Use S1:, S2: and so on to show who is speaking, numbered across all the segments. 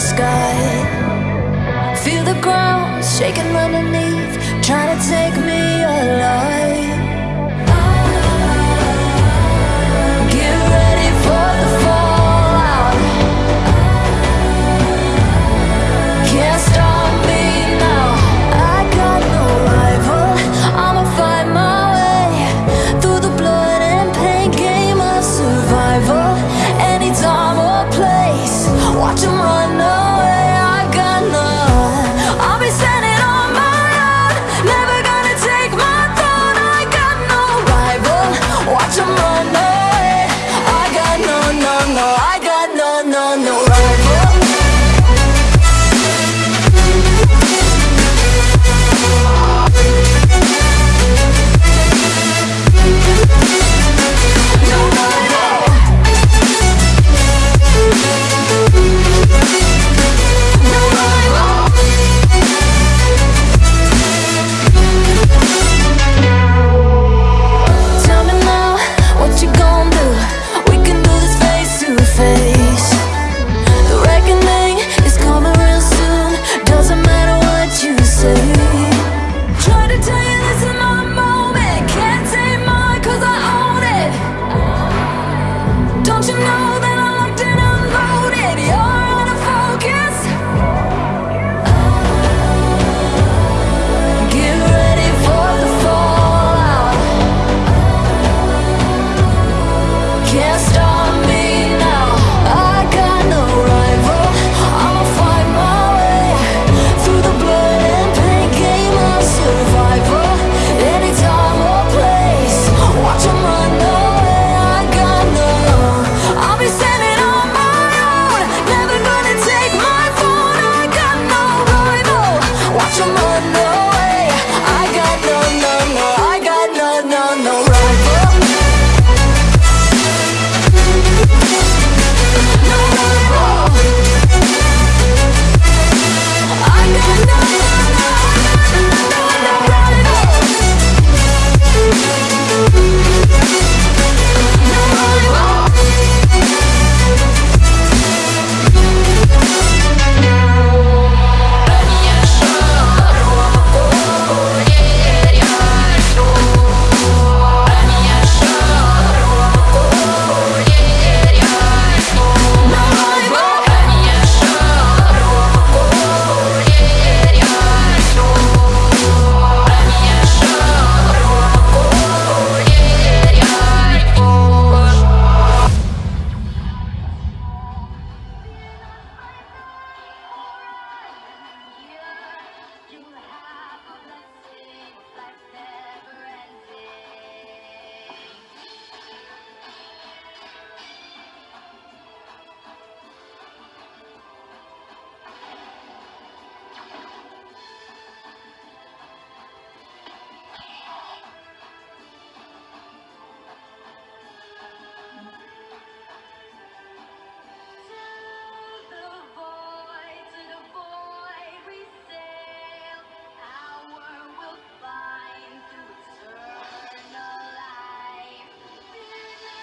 S1: sky. Feel the ground shaking underneath Trying to take me alive. can't stop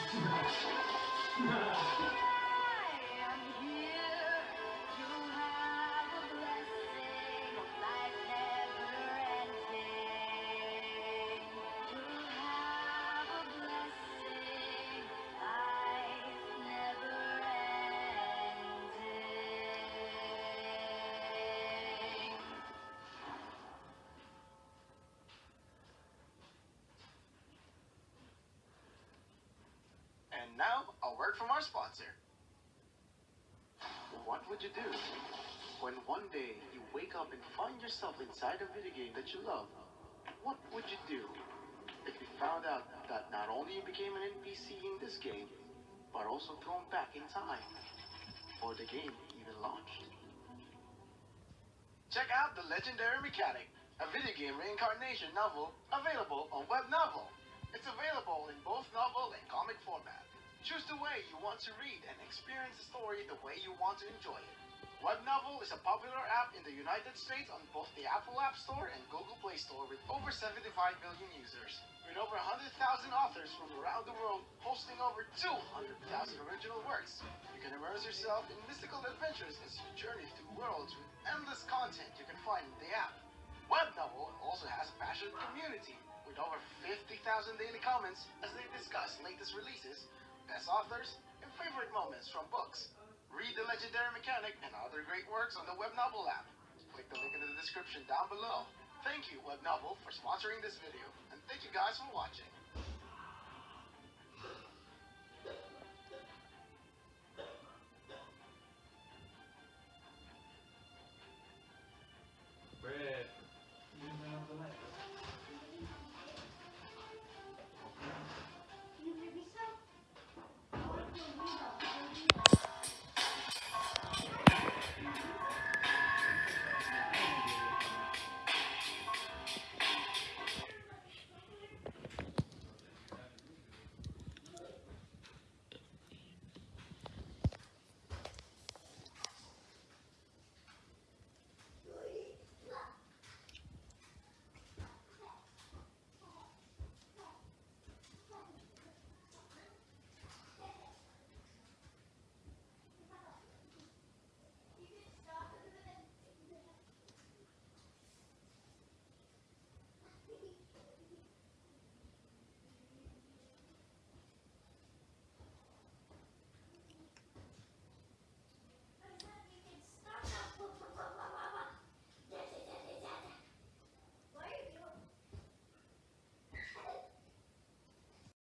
S1: Thank you. Now,
S2: a word from our sponsor. What would you do when one day you wake up and find yourself inside a video game that you love? What would you do if you found out that not only you became an NPC in this game, but also thrown back in time before the game even launched? Check out The Legendary Mechanic, a video game reincarnation novel available on Web Novel. It's available in both novel and comic format. Choose the way you want to read and experience the story the way you want to enjoy it. WebNovel is a popular app in the United States on both the Apple App Store and Google Play Store with over 75 million users. With over 100,000 authors from around the world posting over 200,000 original works, you can immerse yourself in mystical adventures as you journey through worlds with endless content you can find in the app. WebNovel also has a passionate community with over 50,000 daily comments as they discuss latest releases best authors, and favorite moments from books. Read The Legendary Mechanic and other great works on the Web Novel app. Click the link in the description down below. Thank you, Web Novel, for sponsoring this video, and thank you guys for watching.